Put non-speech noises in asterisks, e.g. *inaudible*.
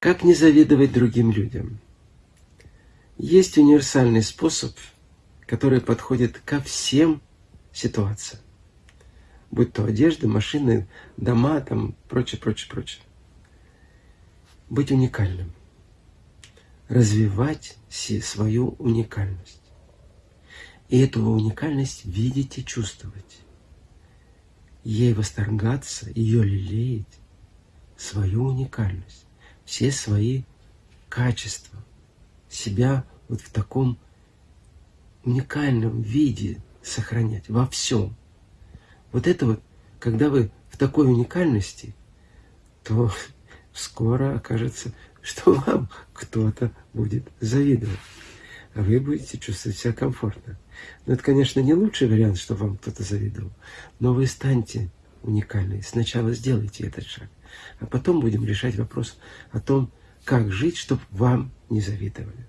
Как не завидовать другим людям? Есть универсальный способ, который подходит ко всем ситуациям. Будь то одежда, машины, дома, там, прочее, прочее, прочее. Быть уникальным. Развивать свою уникальность. И эту уникальность видеть и чувствовать. Ей восторгаться, ее лелеять, свою уникальность все свои качества, себя вот в таком уникальном виде сохранять во всем. Вот это вот, когда вы в такой уникальности, то *laughs* скоро окажется, что вам кто-то будет завидовать. А вы будете чувствовать себя комфортно. Но это, конечно, не лучший вариант, что вам кто-то завидовал. Но вы станьте уникальной. Сначала сделайте этот шаг. А потом будем решать вопрос о том, как жить, чтобы вам не завидовали.